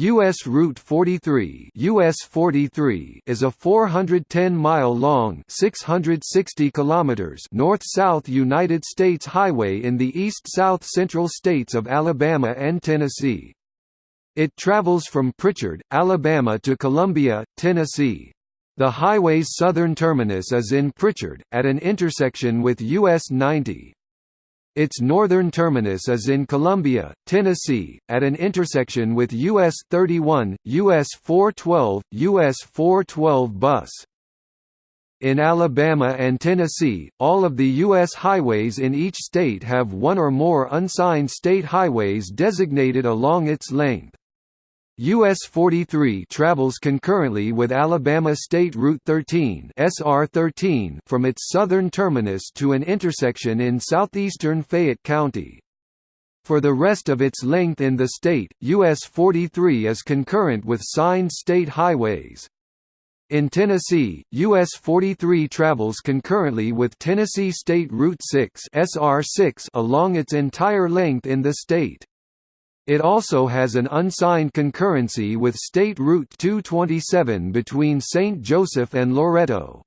U.S. Route 43 US 43 is a 410-mile-long 660 kilometers north-south United States highway in the east-south central states of Alabama and Tennessee. It travels from Prichard, Alabama to Columbia, Tennessee. The highway's southern terminus is in Prichard, at an intersection with US 90. Its northern terminus is in Columbia, Tennessee, at an intersection with US 31, US 412, US 412 bus. In Alabama and Tennessee, all of the U.S. highways in each state have one or more unsigned state highways designated along its length. US 43 travels concurrently with Alabama State Route 13 SR13 from its southern terminus to an intersection in southeastern Fayette County. For the rest of its length in the state, US 43 is concurrent with signed state highways. In Tennessee, US 43 travels concurrently with Tennessee State Route 6 SR6 along its entire length in the state. It also has an unsigned concurrency with State Route 227 between St. Joseph and Loretto.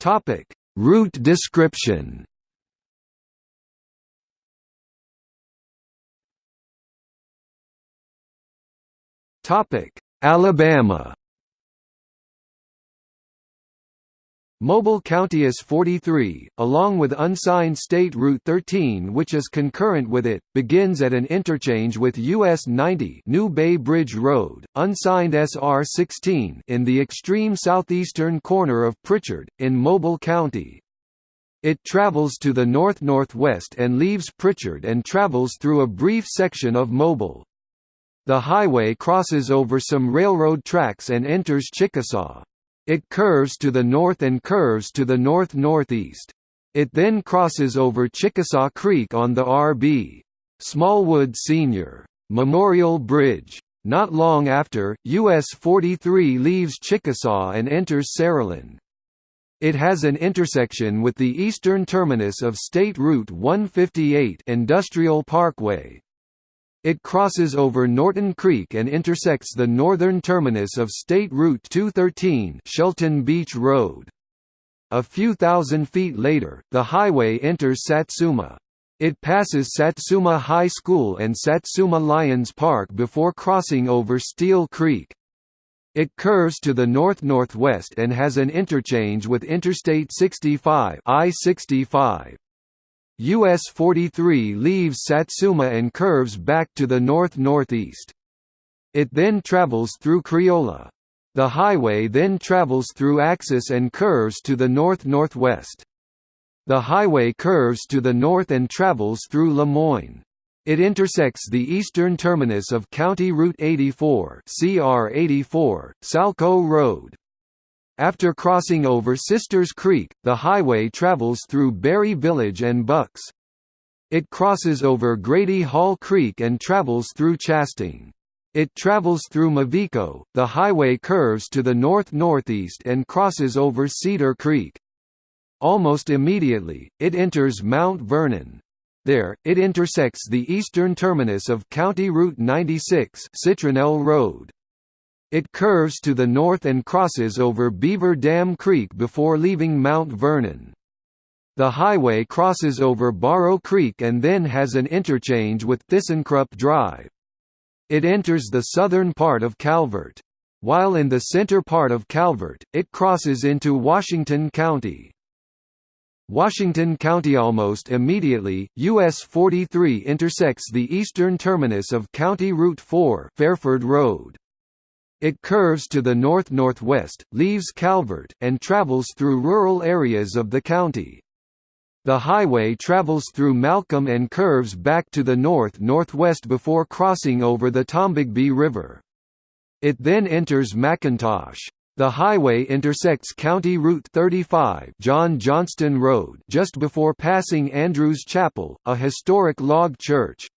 Topic: Route description. Topic: Alabama. Mobile County is 43, along with unsigned State Route 13 which is concurrent with it, begins at an interchange with US 90 New Bay Bridge Road, unsigned SR 16 in the extreme southeastern corner of Prichard, in Mobile County. It travels to the north-northwest and leaves Prichard and travels through a brief section of Mobile. The highway crosses over some railroad tracks and enters Chickasaw. It curves to the north and curves to the north-northeast. It then crosses over Chickasaw Creek on the R.B. Smallwood Sr. Memorial Bridge. Not long after, US 43 leaves Chickasaw and enters Saraland. It has an intersection with the eastern terminus of State Route 158 Industrial Parkway. It crosses over Norton Creek and intersects the northern terminus of State Route 213 Shelton Beach Road. A few thousand feet later, the highway enters Satsuma. It passes Satsuma High School and Satsuma Lions Park before crossing over Steel Creek. It curves to the north-northwest and has an interchange with Interstate 65 I-65. US 43 leaves Satsuma and curves back to the north-northeast. It then travels through Creola. The highway then travels through Axis and curves to the north-northwest. The highway curves to the north and travels through Lemoyne. It intersects the eastern terminus of County Route 84 CR 84, Salco Road. After crossing over Sisters Creek, the highway travels through Berry Village and Bucks. It crosses over Grady Hall Creek and travels through Chastain. It travels through Mavico, the highway curves to the north-northeast and crosses over Cedar Creek. Almost immediately, it enters Mount Vernon. There, it intersects the eastern terminus of County Route 96 Citronelle Road. It curves to the north and crosses over Beaver Dam Creek before leaving Mount Vernon. The highway crosses over Barrow Creek and then has an interchange with ThyssenKrupp Drive. It enters the southern part of Calvert. While in the center part of Calvert, it crosses into Washington County. Washington County almost immediately, US 43 intersects the eastern terminus of County Route 4 Fairford Road. It curves to the north-northwest, leaves Calvert, and travels through rural areas of the county. The highway travels through Malcolm and curves back to the north-northwest before crossing over the Tombigbee River. It then enters McIntosh. The highway intersects County Route 35 John Johnston Road just before passing Andrews Chapel, a historic log church.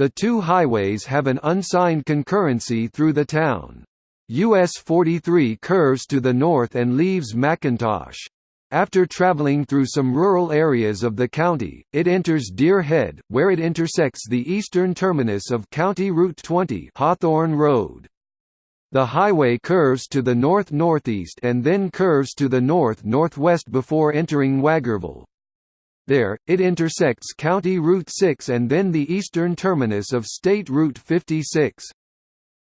The two highways have an unsigned concurrency through the town. US 43 curves to the north and leaves McIntosh. After traveling through some rural areas of the county, it enters Deer Head, where it intersects the eastern terminus of County Route 20 Hawthorne Road. The highway curves to the north-northeast and then curves to the north-northwest before entering Wagarville. There, it intersects County Route 6 and then the eastern terminus of State Route 56.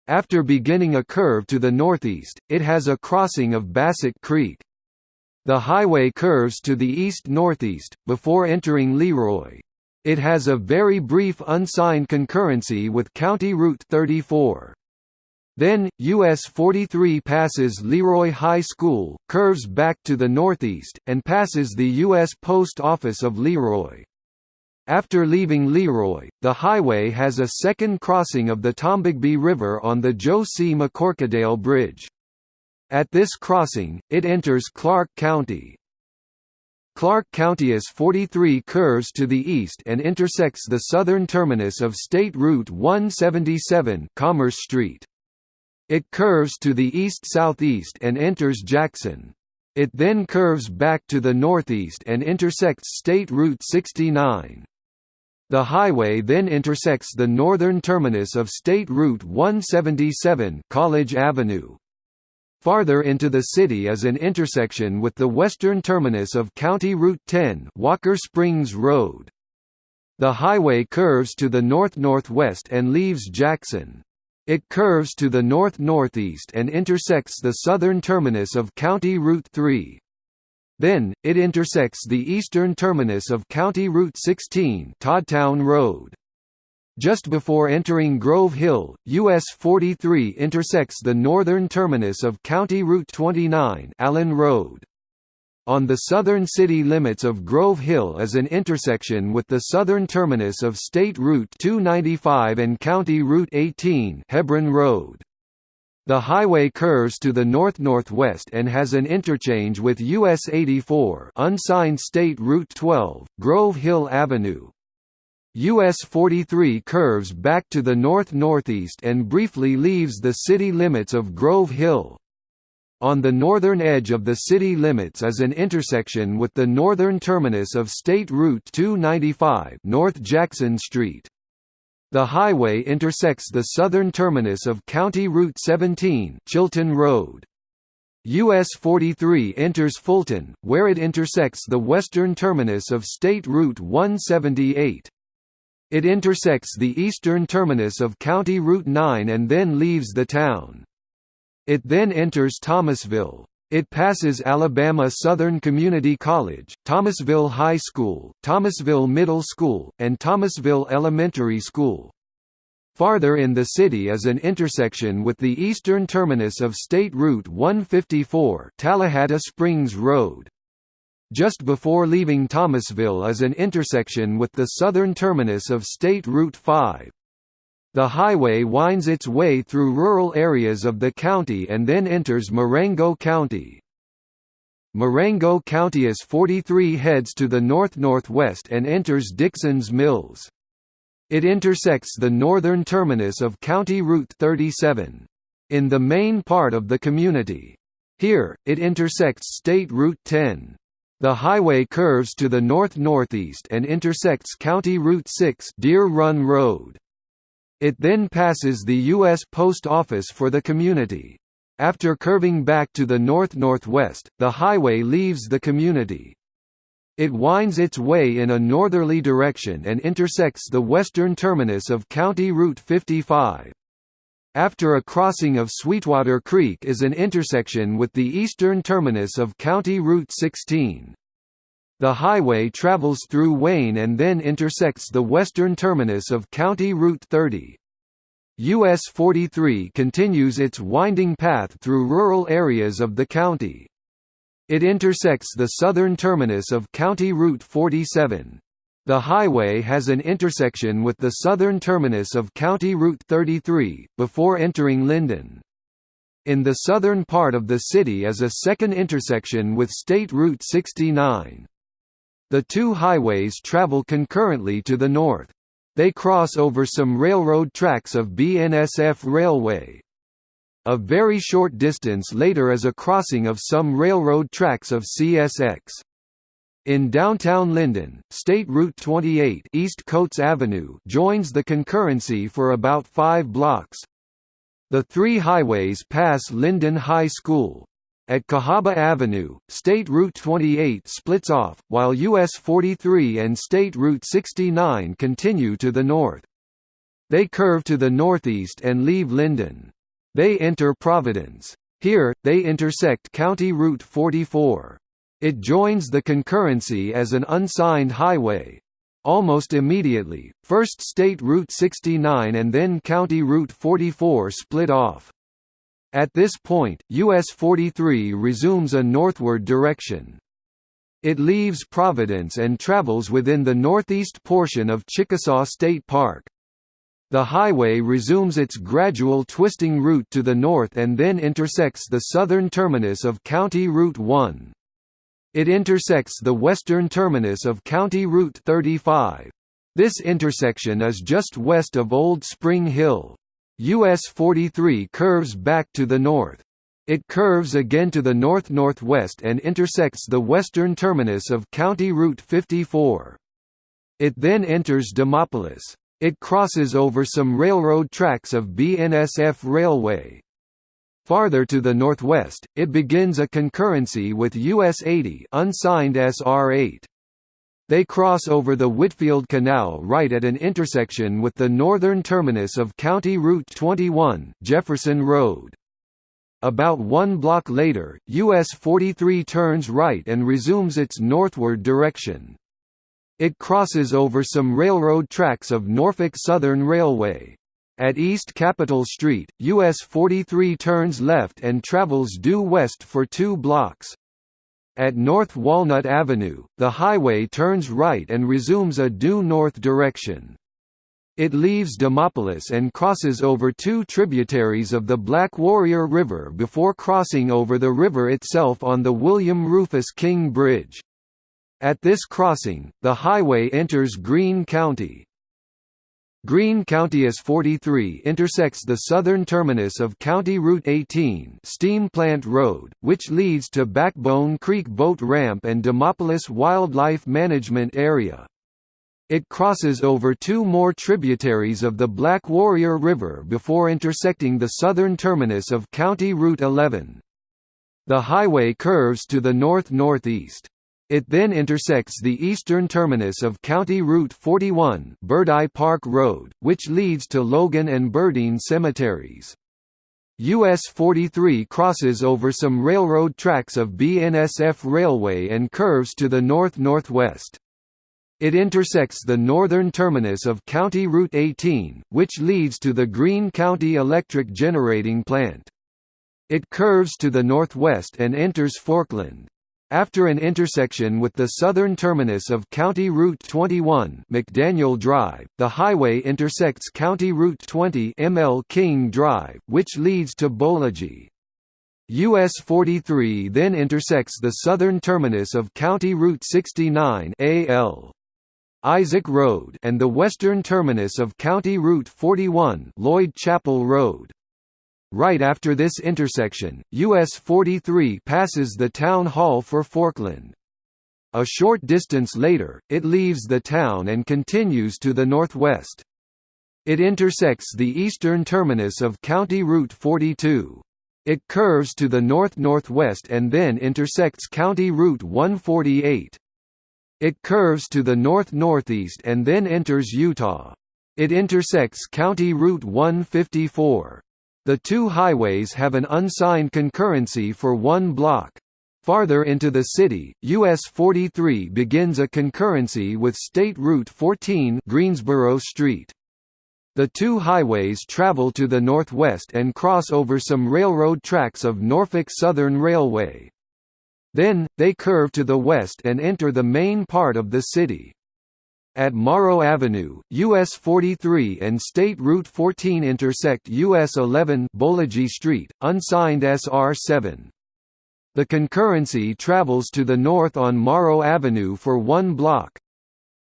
After beginning a curve to the northeast, it has a crossing of Bassett Creek. The highway curves to the east-northeast, before entering Leroy. It has a very brief unsigned concurrency with County Route 34. Then, US 43 passes Leroy High School, curves back to the northeast, and passes the U.S. Post Office of Leroy. After leaving Leroy, the highway has a second crossing of the Tombigbee River on the Joe C. McCorquodale Bridge. At this crossing, it enters Clarke County. Clarke County is 43 curves to the east and intersects the southern terminus of State Route 177 Commerce Street. It curves to the east-southeast and enters Jackson. It then curves back to the northeast and intersects State Route 69. The highway then intersects the northern terminus of State Route 177 College Avenue. Farther into the city is an intersection with the western terminus of County Route 10 Walker Springs Road. The highway curves to the north-northwest and leaves Jackson. It curves to the north-northeast and intersects the southern terminus of County Route 3. Then, it intersects the eastern terminus of County Route 16 Toddtown Road. Just before entering Grove Hill, US 43 intersects the northern terminus of County Route 29 Allen Road. On the southern city limits of Grove Hill is an intersection with the southern terminus of State Route 295 and County Route 18 Hebron Road. The highway curves to the north-northwest and has an interchange with US 84 unsigned State Route 12, Grove Hill Avenue, US 43 curves back to the north-northeast and briefly leaves the city limits of Grove Hill. On the northern edge of the city limits is an intersection with the northern terminus of State Route 295 North Jackson Street. The highway intersects the southern terminus of County Route 17 Chilton Road. US 43 enters Fulton, where it intersects the western terminus of State Route 178. It intersects the eastern terminus of County Route 9 and then leaves the town. It then enters Thomasville. It passes Alabama Southern Community College, Thomasville High School, Thomasville Middle School, and Thomasville Elementary School. Farther in the city is an intersection with the eastern terminus of State Route 154 Tallahatta Springs Road. Just before leaving Thomasville is an intersection with the southern terminus of State Route 5. The highway winds its way through rural areas of the county and then enters Marengo County. Marengo County is 43 heads to the north-northwest and enters Dixon's Mills. It intersects the northern terminus of County Route 37. In the main part of the community. Here, it intersects State Route 10. The highway curves to the north-northeast and intersects County Route 6 Deer Run Road. It then passes the U.S. Post Office for the community. After curving back to the north-northwest, the highway leaves the community. It winds its way in a northerly direction and intersects the western terminus of County Route 55. After a crossing of Sweetwater Creek is an intersection with the eastern terminus of County Route 16. The highway travels through Wayne and then intersects the western terminus of County Route 30. US 43 continues its winding path through rural areas of the county. It intersects the southern terminus of County Route 47. The highway has an intersection with the southern terminus of County Route 33, before entering Linden. In the southern part of the city is a second intersection with State Route 69. The two highways travel concurrently to the north. They cross over some railroad tracks of BNSF Railway. A very short distance later is a crossing of some railroad tracks of CSX. In downtown Linden, State Route 28 East Coates Avenue joins the concurrency for about five blocks. The three highways pass Linden High School. At Cahaba Avenue, State Route 28 splits off, while US 43 and State Route 69 continue to the north. They curve to the northeast and leave Linden. They enter Providence. Here, they intersect County Route 44. It joins the concurrency as an unsigned highway. Almost immediately, first State Route 69 and then County Route 44 split off. At this point, US 43 resumes a northward direction. It leaves Providence and travels within the northeast portion of Chickasaw State Park. The highway resumes its gradual twisting route to the north and then intersects the southern terminus of County Route 1. It intersects the western terminus of County Route 35. This intersection is just west of Old Spring Hill. US 43 curves back to the north. It curves again to the north-northwest and intersects the western terminus of County Route 54. It then enters Demopolis. It crosses over some railroad tracks of BNSF Railway. Farther to the northwest, it begins a concurrency with US 80 unsigned SR8. They cross over the Whitfield Canal right at an intersection with the northern terminus of County Route 21, Jefferson Road. About one block later, US 43 turns right and resumes its northward direction. It crosses over some railroad tracks of Norfolk Southern Railway. At East Capitol Street, US 43 turns left and travels due west for two blocks. At North Walnut Avenue, the highway turns right and resumes a due north direction. It leaves Demopolis and crosses over two tributaries of the Black Warrior River before crossing over the river itself on the William Rufus King Bridge. At this crossing, the highway enters Greene County. Greene County S 43 intersects the southern terminus of County Route 18 Steam Plant Road, which leads to Backbone Creek Boat Ramp and Demopolis Wildlife Management Area. It crosses over two more tributaries of the Black Warrior River before intersecting the southern terminus of County Route 11. The highway curves to the north-northeast. It then intersects the eastern terminus of County Route 41 Birdeye Park Road, which leads to Logan and Burdine cemeteries. US 43 crosses over some railroad tracks of BNSF Railway and curves to the north-northwest. It intersects the northern terminus of County Route 18, which leads to the Greene County Electric Generating Plant. It curves to the northwest and enters Forkland. After an intersection with the southern terminus of County Route 21 McDaniel Drive, the highway intersects County Route 20 ML King Drive, which leads to Boligee. US 43 then intersects the southern terminus of County Route 69 AL. Isaac Road and the western terminus of County Route 41 Lloyd Chapel Road. Right after this intersection, US 43 passes the town hall for Forkland. A short distance later, it leaves the town and continues to the northwest. It intersects the eastern terminus of County Route 42. It curves to the north-northwest and then intersects County Route 148. It curves to the north-northeast and then enters Eutaw. It intersects County Route 154. The two highways have an unsigned concurrency for one block. Farther into the city, US 43 begins a concurrency with State Route 14 Greensboro Street. The two highways travel to the northwest and cross over some railroad tracks of Norfolk Southern Railway. Then, they curve to the west and enter the main part of the city. At Morrow Avenue, US 43 and State Route 14 intersect US 11 Boligee Street, unsigned SR 7. The concurrency travels to the north on Morrow Avenue for one block.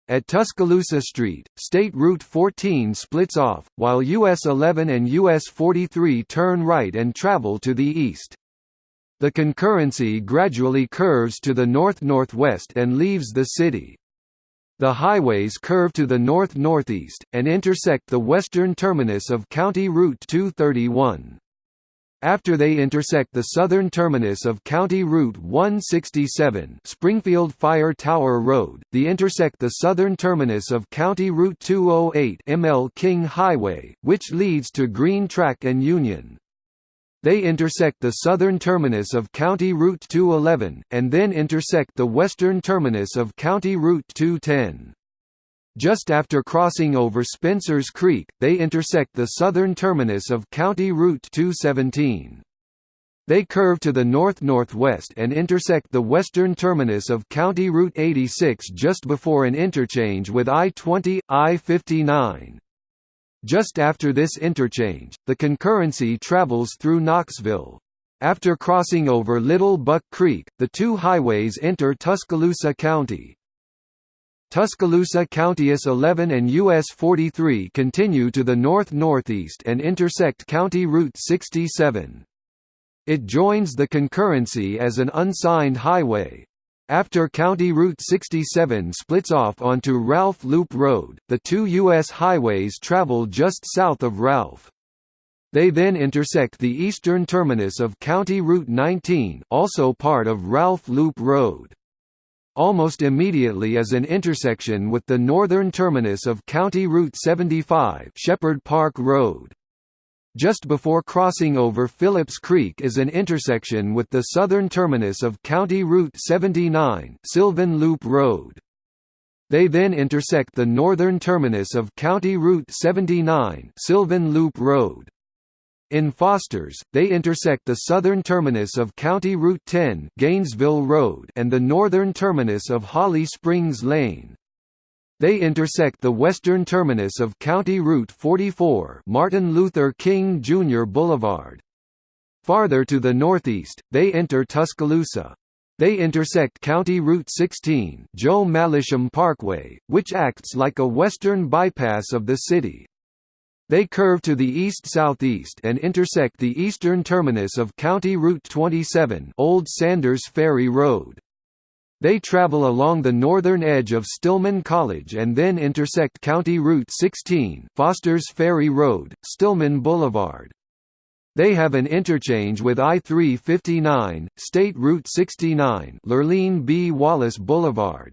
At Tuscaloosa Street, State Route 14 splits off, while US 11 and US 43 turn right and travel to the east. The concurrency gradually curves to the north-northwest and leaves the city. The highways curve to the north-northeast, and intersect the western terminus of County Route 231. After they intersect the southern terminus of County Route 167 Springfield Fire Tower Road, they intersect the southern terminus of County Route 208 ML King Highway, which leads to Green Track and Union. They intersect the southern terminus of County Route 211, and then intersect the western terminus of County Route 210. Just after crossing over Spencer's Creek, they intersect the southern terminus of County Route 217. They curve to the north-northwest and intersect the western terminus of County Route 86 just before an interchange with I-20, I-59. Just after this interchange, the concurrency travels through Knoxville. After crossing over Little Buck Creek, the two highways enter Tuscaloosa County. Tuscaloosa County US 11 and US 43 continue to the north-northeast and intersect County Route 67. It joins the concurrency as an unsigned highway. After County Route 67 splits off onto Ralph Loop Road, the two U.S. highways travel just south of Ralph. They then intersect the eastern terminus of County Route 19 also part of Ralph Loop Road. Almost immediately is an intersection with the northern terminus of County Route 75 Shepherd Park Road. Just before crossing over Phillips Creek is an intersection with the southern terminus of County Route 79 Sylvan Loop Road. They then intersect the northern terminus of County Route 79 Sylvan Loop Road. In Fosters, they intersect the southern terminus of County Route 10 Gainesville Road and the northern terminus of Holly Springs Lane. They intersect the western terminus of County Route 44 Martin Luther King Jr. Boulevard. Farther to the northeast, they enter Tuscaloosa. They intersect County Route 16 Joe Mallisham Parkway, which acts like a western bypass of the city. They curve to the east-southeast and intersect the eastern terminus of County Route 27 Old Sanders Ferry Road. They travel along the northern edge of Stillman College and then intersect County Route 16 Foster's Ferry Road, Stillman Boulevard. They have an interchange with I-359, State Route 69 Lurleen B. Wallace Boulevard.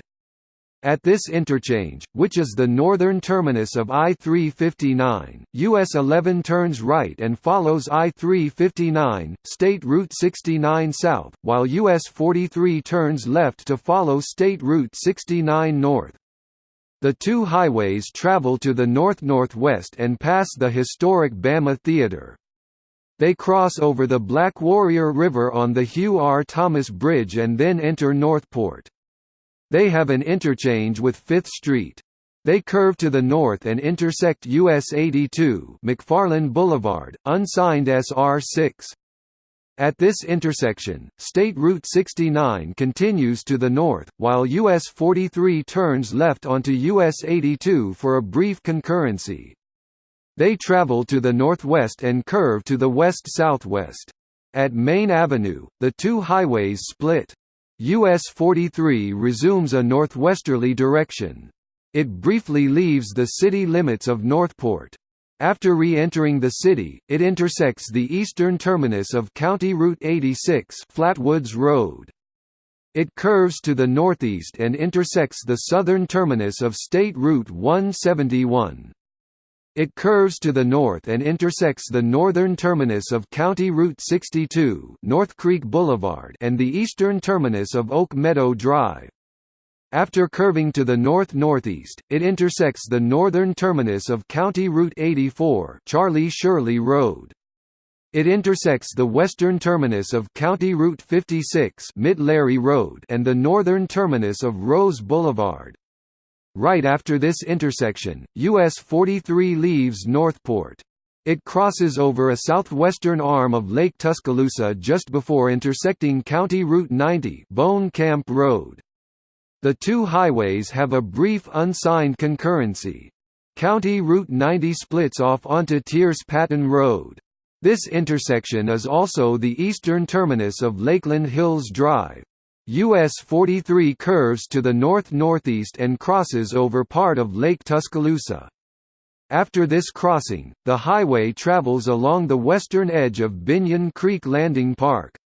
At this interchange, which is the northern terminus of I-359, US 11 turns right and follows I-359, State Route 69 south, while US 43 turns left to follow State Route 69 north. The two highways travel to the north-northwest and pass the historic Bama Theater. They cross over the Black Warrior River on the Hugh R. Thomas Bridge and then enter Northport. They have an interchange with 5th Street. They curve to the north and intersect US 82 McFarland Boulevard, unsigned SR 6. At this intersection, State Route 69 continues to the north, while US 43 turns left onto US 82 for a brief concurrency. They travel to the northwest and curve to the west-southwest. At Main Avenue, the two highways split. US 43 resumes a northwesterly direction. It briefly leaves the city limits of Northport. After re-entering the city, it intersects the eastern terminus of County Route 86 Flatwoods Road. It curves to the northeast and intersects the southern terminus of State Route 171. It curves to the north and intersects the northern terminus of County Route 62 North Creek Boulevard and the eastern terminus of Oak Meadow Drive. After curving to the north-northeast, it intersects the northern terminus of County Route 84 Charlie Shirley Road. It intersects the western terminus of County Route 56 Mid Road and the northern terminus of Rose Boulevard. Right after this intersection, US 43 leaves Northport. It crosses over a southwestern arm of Lake Tuscaloosa just before intersecting County Route 90 Bone Camp Road. The two highways have a brief unsigned concurrency. County Route 90 splits off onto Tierce Patton Road. This intersection is also the eastern terminus of Lakeland Hills Drive. US 43 curves to the north-northeast and crosses over part of Lake Tuscaloosa. After this crossing, the highway travels along the western edge of Binyon Creek Landing Park.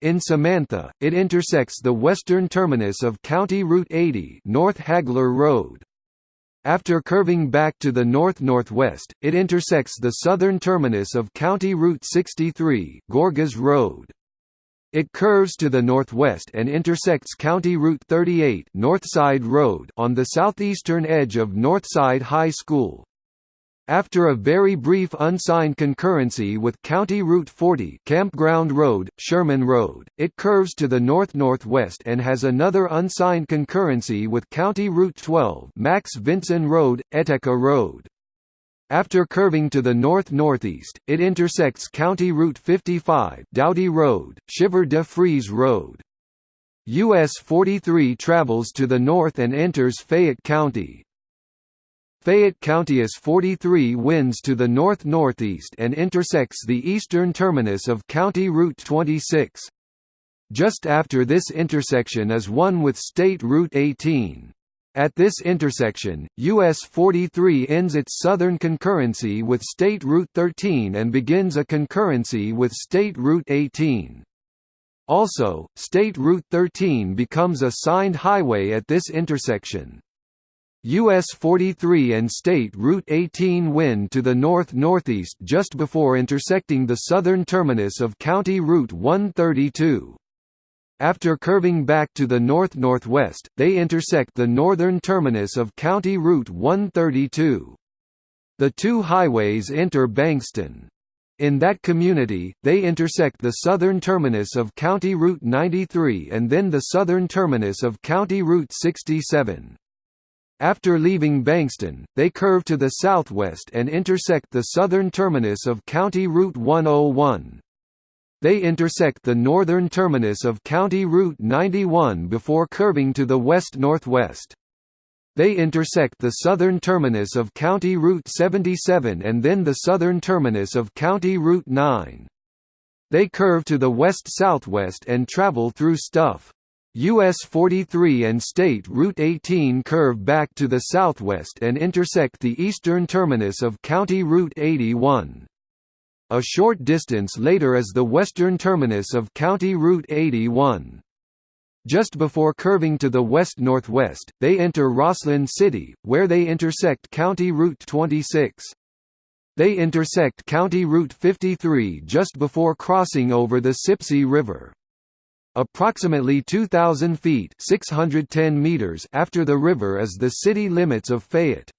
In Samantha, it intersects the western terminus of County Route 80 North Hagler Road. After curving back to the north-northwest, it intersects the southern terminus of County Route 63 Gorgas Road. It curves to the northwest and intersects County Route 38 Northside Road on the southeastern edge of Northside High School. After a very brief unsigned concurrency with County Route 40 Campground Road, Sherman Road, it curves to the north-northwest and has another unsigned concurrency with County Route 12 Max Vinson Road, Eteka Road. After curving to the north-northeast, it intersects County Route 55 Doughty Road, Shiver de Frise Road. US 43 travels to the north and enters Fayette County, Fayette County is 43 winds to the north-northeast and intersects the eastern terminus of County Route 26. Just after this intersection is one with State Route 18. At this intersection, US 43 ends its southern concurrency with State Route 13 and begins a concurrency with State Route 18. Also, State Route 13 becomes a signed highway at this intersection. US 43 and State Route 18 wind to the north-northeast just before intersecting the southern terminus of County Route 132. After curving back to the north-northwest, they intersect the northern terminus of County Route 132. The two highways enter Bankston. In that community, they intersect the southern terminus of County Route 93 and then the southern terminus of County Route 67. After leaving Bankston, they curve to the southwest and intersect the southern terminus of County Route 101. They intersect the northern terminus of County Route 91 before curving to the west-northwest. They intersect the southern terminus of County Route 77 and then the southern terminus of County Route 9. They curve to the west-southwest and travel through Stuff. US 43 and State Route 18 curve back to the southwest and intersect the eastern terminus of County Route 81. A short distance later is the western terminus of County Route 81. Just before curving to the west-northwest, they enter Rosslyn City, where they intersect County Route 26. They intersect County Route 53 just before crossing over the Sipsey River. Approximately 2,000 feet 610 meters after the river is the city limits of Fayette.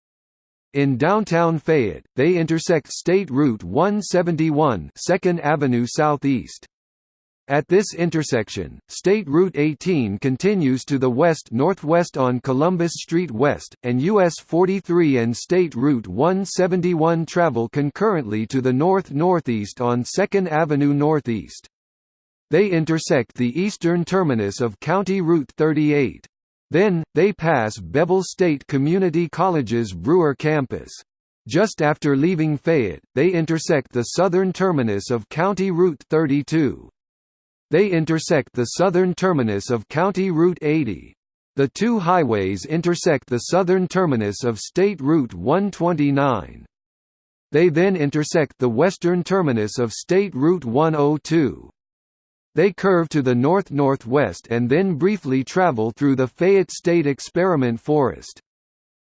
In downtown Fayette, they intersect State Route 171 2nd Avenue Southeast. At this intersection, State Route 18 continues to the west-northwest on Columbus Street West, and US 43 and State Route 171 travel concurrently to the north-northeast on 2nd Avenue Northeast. They intersect the eastern terminus of County Route 38. Then, they pass Bevill State Community College's Brewer campus. Just after leaving Fayette, they intersect the southern terminus of County Route 32. They intersect the southern terminus of County Route 80. The two highways intersect the southern terminus of State Route 129. They then intersect the western terminus of State Route 102. They curve to the north-northwest and then briefly travel through the Fayette State Experiment Forest.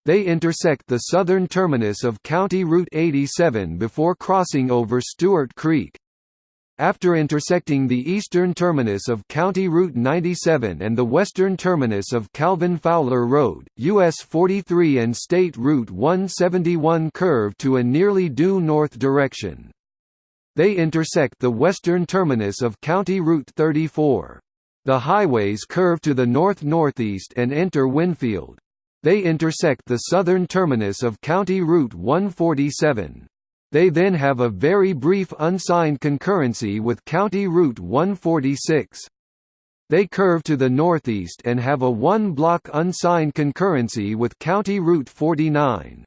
They intersect the southern terminus of County Route 87 before crossing over Stewart Creek. After intersecting the eastern terminus of County Route 97 and the western terminus of Calvin Fowler Road, US 43 and State Route 171 curve to a nearly due north direction. They intersect the western terminus of County Route 34. The highways curve to the north-northeast and enter Winfield. They intersect the southern terminus of County Route 147. They then have a very brief unsigned concurrency with County Route 146. They curve to the northeast and have a one-block unsigned concurrency with County Route 49.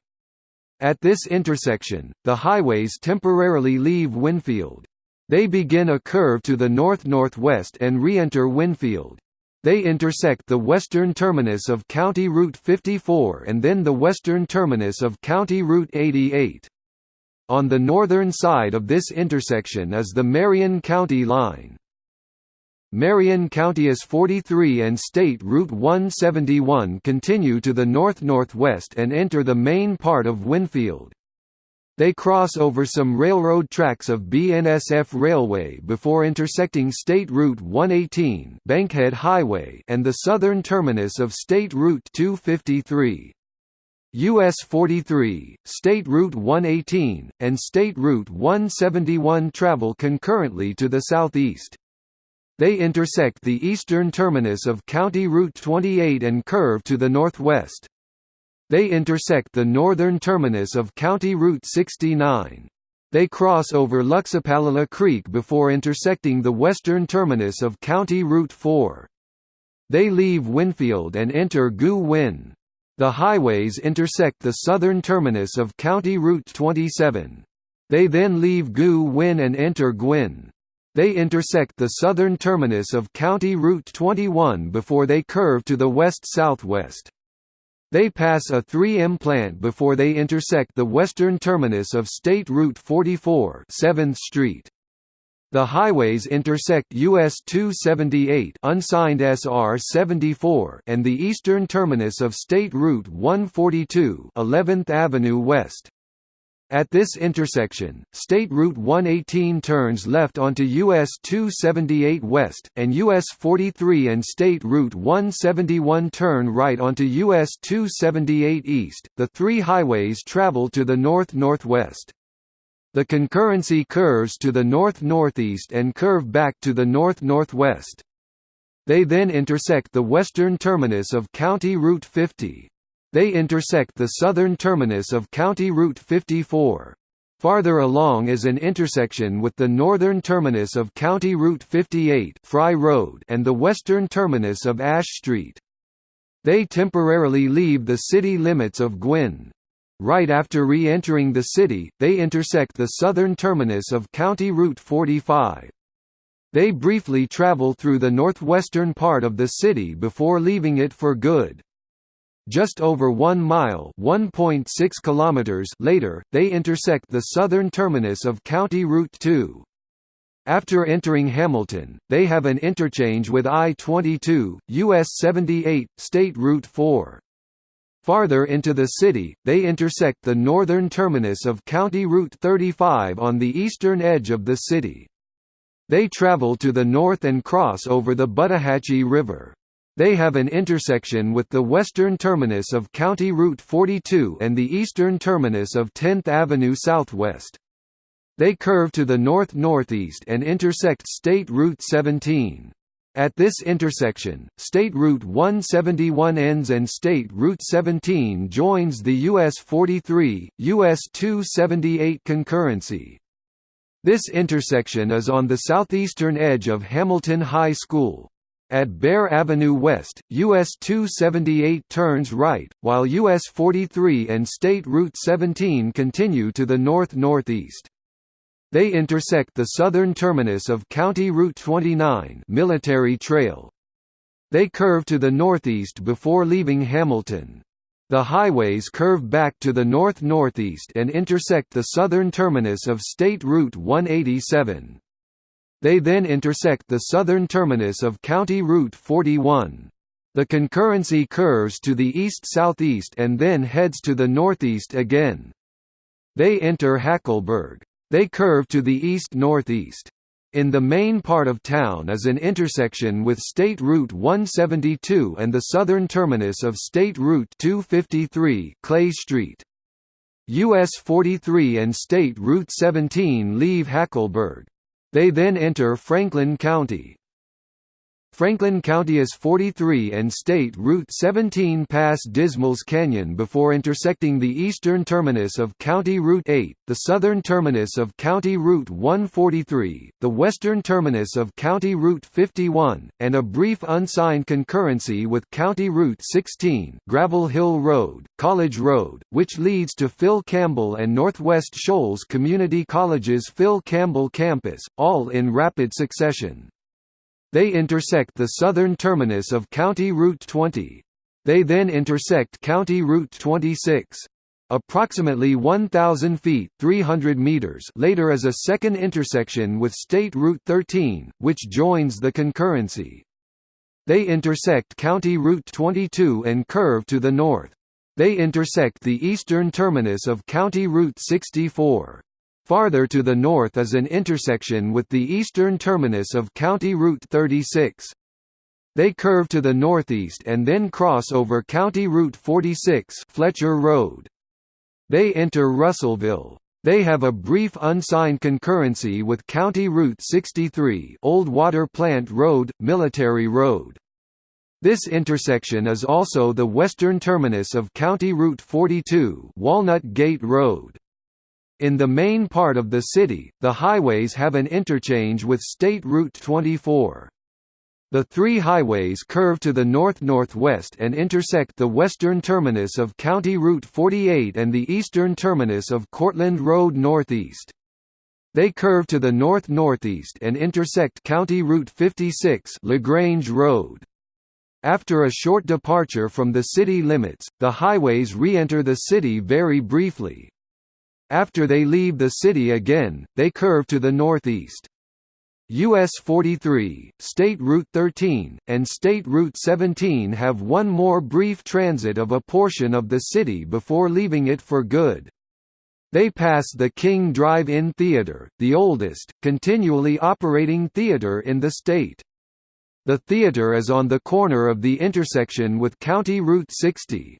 At this intersection, the highways temporarily leave Winfield. They begin a curve to the north-northwest and re-enter Winfield. They intersect the western terminus of County Route 54 and then the western terminus of County Route 88. On the northern side of this intersection is the Marion County line. Marion County is 43 and State Route 171 continue to the north-northwest and enter the main part of Winfield. They cross over some railroad tracks of BNSF Railway before intersecting State Route 118 Bankhead Highway and the southern terminus of State Route 253. US 43, State Route 118, and State Route 171 travel concurrently to the southeast. They intersect the eastern terminus of County Route 28 and curve to the northwest. They intersect the northern terminus of County Route 69. They cross over Luxapallila Creek before intersecting the western terminus of County Route 4. They leave Winfield and enter Guin. The highways intersect the southern terminus of County Route 27. They then leave Guin and enter Guin. They intersect the southern terminus of County Route 21 before they curve to the west-southwest. They pass a 3M plant before they intersect the western terminus of State Route 44 7th Street. The highways intersect US 278 unsigned SR 74 and the eastern terminus of State Route 142 11th Avenue West. At this intersection, State Route 118 turns left onto US 278 West, and US 43 and State Route 171 turn right onto US 278 East. The three highways travel to the north-northwest. The concurrency curves to the north-northeast and curve back to the north-northwest. They then intersect the western terminus of County Route 50. They intersect the southern terminus of County Route 54. Farther along is an intersection with the northern terminus of County Route 58 Fry Road and the western terminus of Ash Street. They temporarily leave the city limits of Guin. Right after re-entering the city, they intersect the southern terminus of County Route 45. They briefly travel through the northwestern part of the city before leaving it for good. Just over 1 mile (1.6 kilometers) later, they intersect the southern terminus of County Route 2. After entering Hamilton, they have an interchange with I-22, US 78, State Route 4. Farther into the city, they intersect the northern terminus of County Route 35 on the eastern edge of the city. They travel to the north and cross over the Buttahatchee River. They have an intersection with the western terminus of County Route 42 and the eastern terminus of 10th Avenue Southwest. They curve to the north-northeast and intersect State Route 17. At this intersection, State Route 171 ends and State Route 17 joins the US 43, US 278 concurrency. This intersection is on the southeastern edge of Hamilton High School. At Bear Avenue West, US 278 turns right, while US 43 and State Route 17 continue to the north-northeast. They intersect the southern terminus of County Route 29 Military Trail. They curve to the northeast before leaving Hamilton. The highways curve back to the north-northeast and intersect the southern terminus of State Route 187. They then intersect the southern terminus of County Route 41. The concurrency curves to the east-southeast and then heads to the northeast again. They enter Hackleburg. They curve to the east-northeast. In the main part of town is an intersection with State Route 172 and the southern terminus of State Route 253 Clay Street. US 43 and State Route 17 leave Hackleburg. They then enter Franklin County. Franklin County is 43 and State Route 17 pass Dismals Canyon before intersecting the eastern terminus of County Route 8, the southern terminus of County Route 143, the western terminus of County Route 51, and a brief unsigned concurrency with County Route 16 Gravel Hill Road, College Road, which leads to Phil Campbell and Northwest Shoals Community College's Phil Campbell campus, all in rapid succession. They intersect the southern terminus of County Route 20. They then intersect County Route 26. Approximately 1,000 feet 300 meters later is a second intersection with State Route 13, which joins the concurrency. They intersect County Route 22 and curve to the north. They intersect the eastern terminus of County Route 64. Farther to the north is an intersection with the eastern terminus of County Route 36. They curve to the northeast and then cross over County Route 46 Fletcher Road. They enter Russellville. They have a brief unsigned concurrency with County Route 63 Old Water Plant Road, Military Road. This intersection is also the western terminus of County Route 42 Walnut Gate Road. In the main part of the city, the highways have an interchange with State Route 24. The three highways curve to the north-northwest and intersect the western terminus of County Route 48 and the eastern terminus of Cortland Road northeast. They curve to the north-northeast and intersect County Route 56 LaGrange Road. After a short departure from the city limits, the highways re-enter the city very briefly. After they leave the city again, they curve to the northeast. US 43, State Route 13, and State Route 17 have one more brief transit of a portion of the city before leaving it for good. They pass the King Drive-In Theater, the oldest, continually operating theater in the state. The theater is on the corner of the intersection with County Route 60.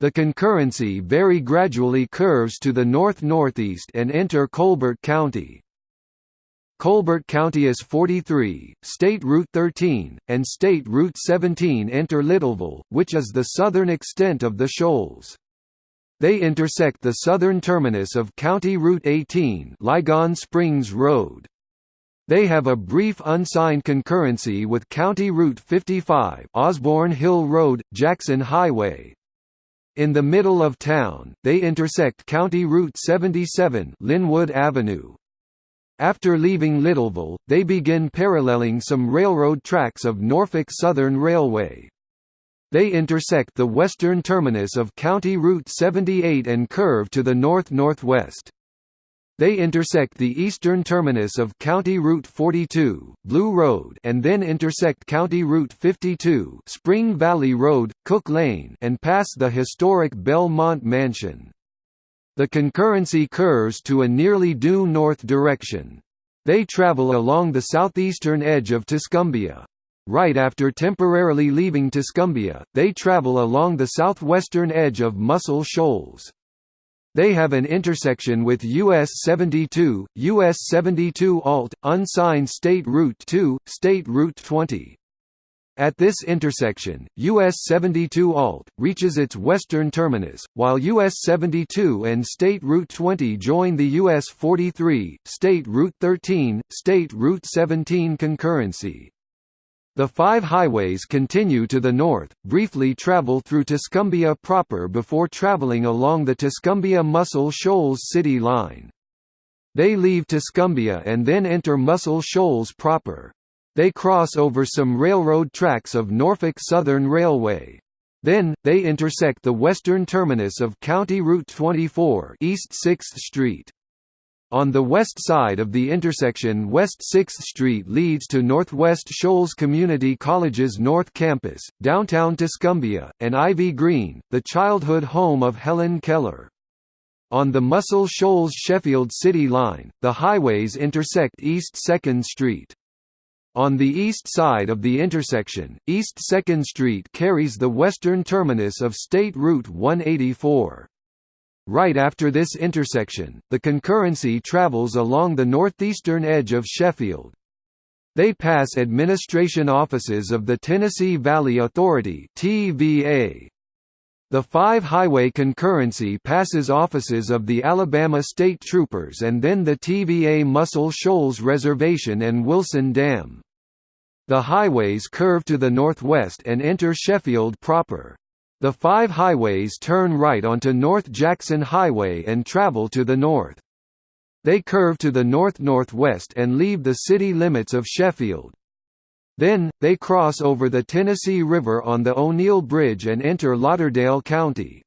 The concurrency very gradually curves to the north-northeast and enter Colbert County. Colbert County is 43, State Route 13, and State Route 17 enter Littleville, which is the southern extent of the shoals. They intersect the southern terminus of County Route 18 Lygon Springs Road. They have a brief unsigned concurrency with County Route 55 Osborne Hill Road, Jackson Highway, in the middle of town, they intersect County Route 77 Linwood Avenue. After leaving Littleville, they begin paralleling some railroad tracks of Norfolk Southern Railway. They intersect the western terminus of County Route 78 and curve to the north-northwest. They intersect the eastern terminus of County Route 42, Blue Road and then intersect County Route 52 Spring Valley Road, Cook Lane and pass the historic Belmont Mansion. The concurrency curves to a nearly due north direction. They travel along the southeastern edge of Tuscumbia. Right after temporarily leaving Tuscumbia, they travel along the southwestern edge of Muscle Shoals. They have an intersection with US 72, US 72 Alt, unsigned State Route 2, State Route 20. At this intersection, US 72 Alt, reaches its western terminus, while US 72 and State Route 20 join the US 43, State Route 13, State Route 17 concurrency. The five highways continue to the north, briefly travel through Tuscumbia proper before traveling along the Tuscumbia-Muscle Shoals city line. They leave Tuscumbia and then enter Muscle Shoals proper. They cross over some railroad tracks of Norfolk Southern Railway. Then, they intersect the western terminus of County Route 24 East 6th Street. On the west side of the intersection West 6th Street leads to Northwest Shoals Community College's North Campus, downtown Tuscumbia, and Ivy Green, the childhood home of Helen Keller. On the Muscle Shoals-Sheffield City line, the highways intersect East 2nd Street. On the east side of the intersection, East 2nd Street carries the western terminus of State Route 184. Right after this intersection, the concurrency travels along the northeastern edge of Sheffield. They pass administration offices of the Tennessee Valley Authority. The five-highway concurrency passes offices of the Alabama State Troopers and then the TVA Muscle Shoals Reservation and Wilson Dam. The highways curve to the northwest and enter Sheffield proper. The five highways turn right onto North Jackson Highway and travel to the north. They curve to the north-northwest and leave the city limits of Sheffield. Then, they cross over the Tennessee River on the O'Neal Bridge and enter Lauderdale County.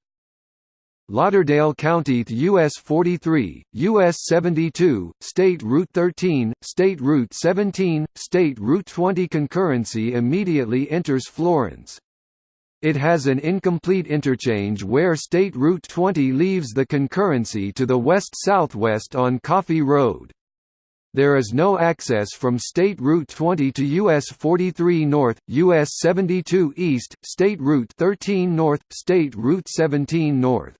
Lauderdale County US 43, US 72, State Route 13, State Route 17, State Route 20 concurrency immediately enters Florence. It has an incomplete interchange where State Route 20 leaves the concurrency to the west-southwest on Coffee Road. There is no access from State Route 20 to US 43 North, US 72 East, State Route 13 North, State Route 17 North.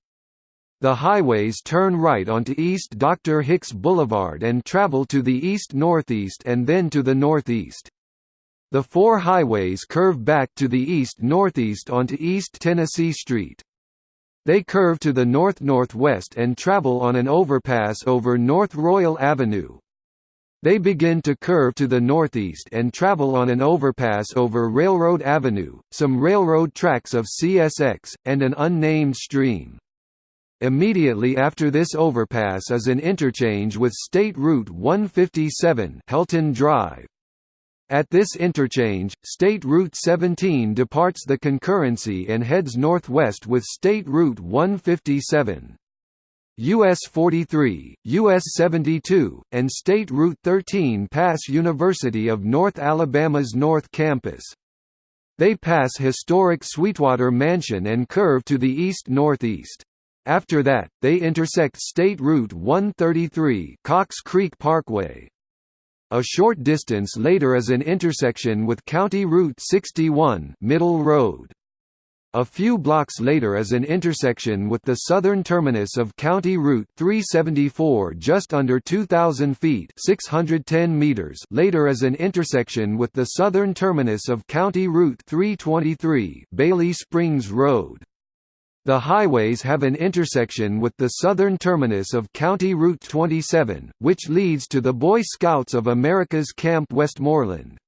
The highways turn right onto East Dr. Hicks Boulevard and travel to the east-northeast and then to the northeast. The four highways curve back to the east-northeast onto East Tennessee Street. They curve to the north-northwest and travel on an overpass over North Royal Avenue, they begin to curve to the northeast and travel on an overpass over Railroad Avenue, some railroad tracks of CSX, and an unnamed stream. Immediately after this overpass is an interchange with State Route 157 Helton Drive. At this interchange, State Route 17 departs the concurrency and heads northwest with State Route 157. US 43, US 72, and State Route 13 pass University of North Alabama's North Campus. They pass historic Sweetwater Mansion and curve to the east-northeast. After that, they intersect State Route 133 Cox Creek Parkway. A short distance later is an intersection with County Route 61 Middle Road. A few blocks later is an intersection with the southern terminus of County Route 374 just under 2,000 feet 610 meters later is an intersection with the southern terminus of County Route 323 Bailey Springs Road. The highways have an intersection with the southern terminus of County Route 27, which leads to the Boy Scouts of America's Camp Westmoreland.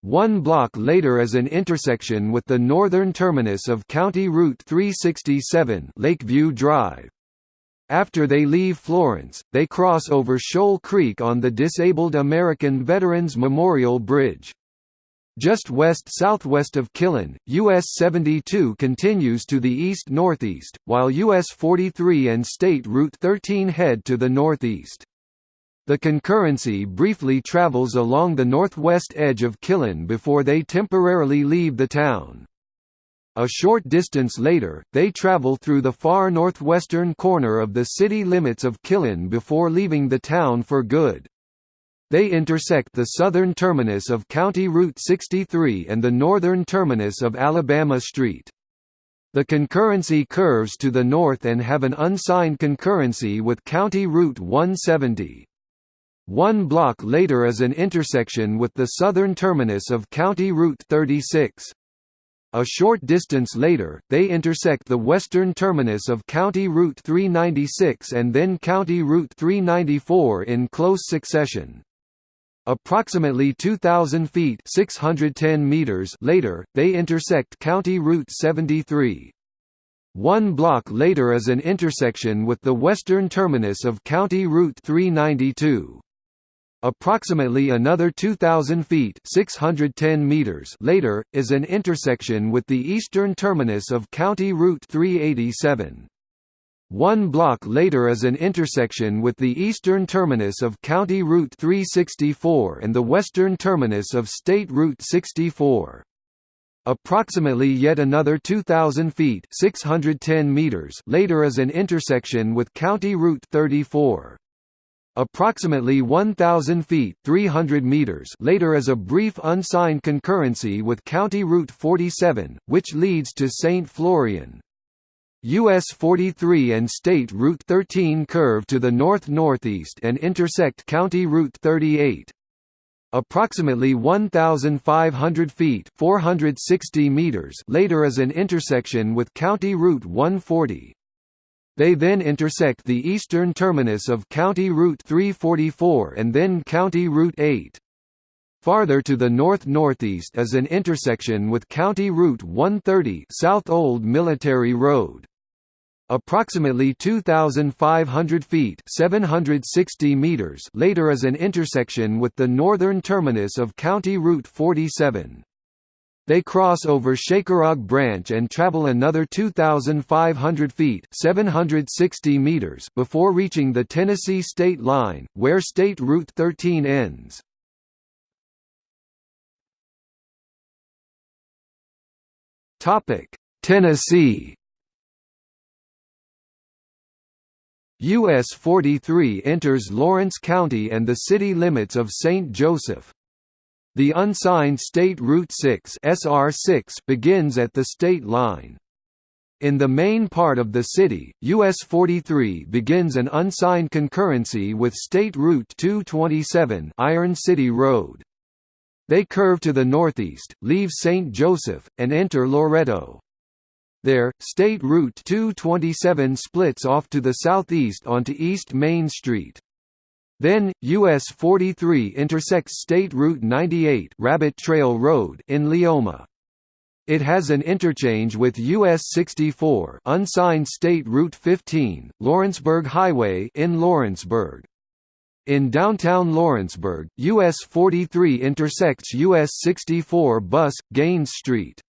One block later is an intersection with the northern terminus of County Route 367 Lakeview Drive. After they leave Florence, they cross over Shoal Creek on the Disabled American Veterans Memorial Bridge. Just west-southwest of Killen, US 72 continues to the east-northeast, while US 43 and State Route 13 head to the northeast. The concurrency briefly travels along the northwest edge of Killen before they temporarily leave the town. A short distance later, they travel through the far northwestern corner of the city limits of Killen before leaving the town for good. They intersect the southern terminus of County Route 63 and the northern terminus of Alabama Street. The concurrency curves to the north and have an unsigned concurrency with County Route 170. One block later is an intersection with the southern terminus of County Route 36. A short distance later, they intersect the western terminus of County Route 396 and then County Route 394 in close succession. Approximately 2,000 feet 610 meters later, they intersect County Route 73. One block later is an intersection with the western terminus of County Route 392. Approximately another 2,000 feet 610 meters later, is an intersection with the eastern terminus of County Route 387. One block later is an intersection with the eastern terminus of County Route 364 and the western terminus of State Route 64. Approximately yet another 2,000 feet 610 meters later is an intersection with County Route 34. Approximately 1,000 feet 300 meters later is a brief unsigned concurrency with County Route 47, which leads to St. Florian. US 43 and State Route 13 curve to the north-northeast and intersect County Route 38. approximately 1,500 feet 460 meters later is an intersection with County Route 140. They then intersect the eastern terminus of County Route 344 and then County Route 8. Farther to the north-northeast is an intersection with County Route 130 South Old Military Road. Approximately 2,500 feet 760 meters later is an intersection with the northern terminus of County Route 47. They cross over Shakerog Branch and travel another 2,500 feet 760 meters before reaching the Tennessee state line, where State Route 13 ends. Tennessee. US 43 enters Lawrence County and the city limits of St. Joseph. The unsigned State Route 6 SR6 begins at the state line. In the main part of the city, US 43 begins an unsigned concurrency with State Route 227 Iron City Road. They curve to the northeast, leave St. Joseph, and enter Loretto. There, State Route 227 splits off to the southeast onto East Main Street. Then, US 43 intersects State Route 98 Rabbit Trail Road in Leoma. It has an interchange with US 64 unsigned State Route 15, Lawrenceburg Highway in Lawrenceburg. In downtown Lawrenceburg, US 43 intersects US 64 Bus, Gaines Street.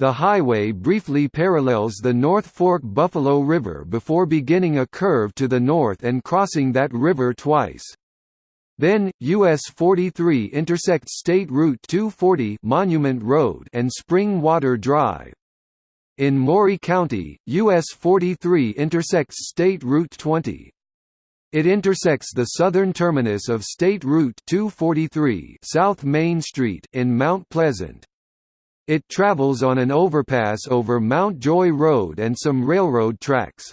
The highway briefly parallels the North Fork Buffalo River before beginning a curve to the north and crossing that river twice. Then, US 43 intersects State Route 240 Monument Road and Spring Water Drive. In Maury County, US 43 intersects State Route 20. It intersects the southern terminus of State Route 243 South Main Street in Mount Pleasant. It travels on an overpass over Mount Joy Road and some railroad tracks.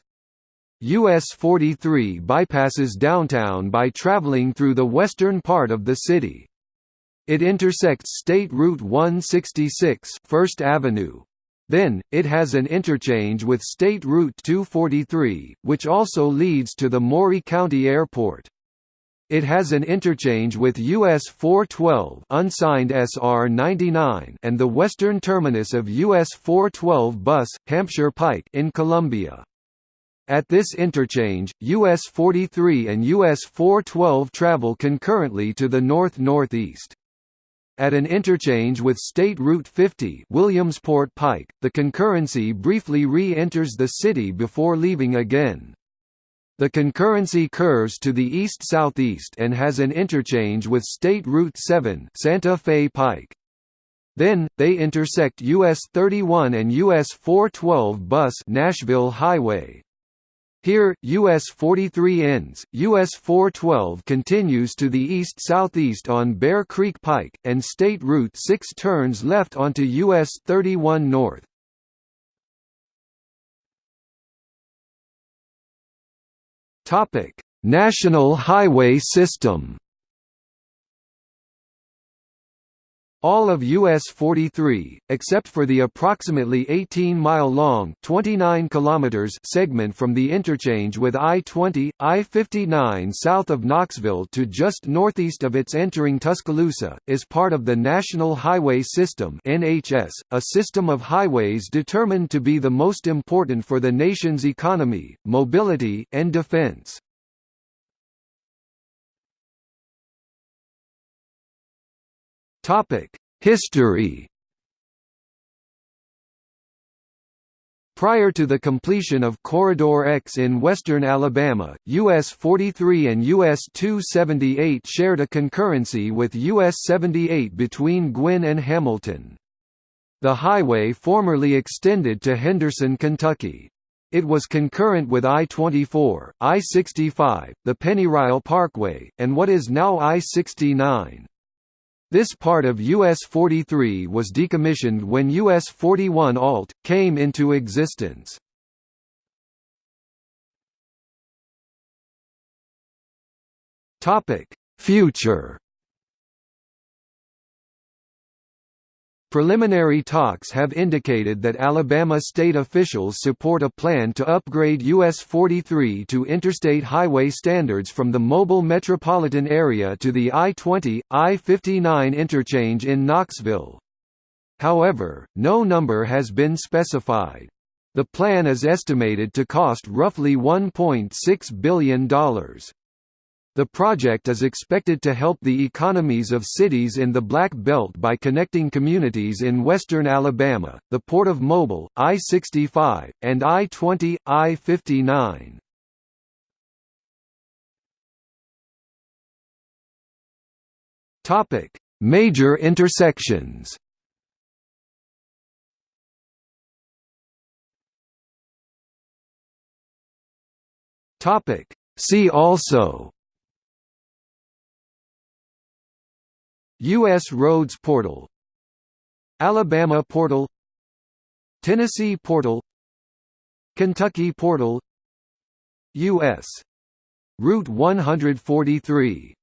US 43 bypasses downtown by traveling through the western part of the city. It intersects State Route 166 First Avenue, then, it has an interchange with State Route 243, which also leads to the Maury County Airport. It has an interchange with US 412 unsigned SR 99 and the western terminus of US 412 bus, Hampshire Pike in Columbia. At this interchange, US 43 and US 412 travel concurrently to the north-northeast. At an interchange with State Route 50 Williamsport Pike, the concurrency briefly re-enters the city before leaving again. The concurrency curves to the east-southeast and has an interchange with State Route 7 Santa Fe Pike. Then, they intersect US 31 and US 412 bus Nashville Highway. Here, US 43 ends, US 412 continues to the east-southeast on Bear Creek Pike, and State Route 6 turns left onto US 31 north. National highway system All of US 43, except for the approximately 18-mile-long (29 kilometers) segment from the interchange with I-20, I-59 south of Knoxville to just northeast of its entering Tuscaloosa, is part of the National Highway System (NHS), a system of highways determined to be the most important for the nation's economy, mobility, and defense. History Prior to the completion of Corridor X in western Alabama, US 43 and US 278 shared a concurrency with US 78 between Guin and Hamilton. The highway formerly extended to Henderson, Kentucky. It was concurrent with I-24, I-65, the Pennyrile Parkway, and what is now I-69. This part of US 43 was decommissioned when US 41 Alt came into existence. Topic: Future Preliminary talks have indicated that Alabama state officials support a plan to upgrade US 43 to interstate highway standards from the mobile metropolitan area to the I-20, I-59 interchange in Knoxville. However, no number has been specified. The plan is estimated to cost roughly $1.6 billion. The project is expected to help the economies of cities in the Black Belt by connecting communities in western Alabama, the Port of Mobile, I-65, and I-20, I-59. Major intersections See also U.S. Roads Portal Alabama Portal Tennessee Portal Kentucky Portal U.S. Route 143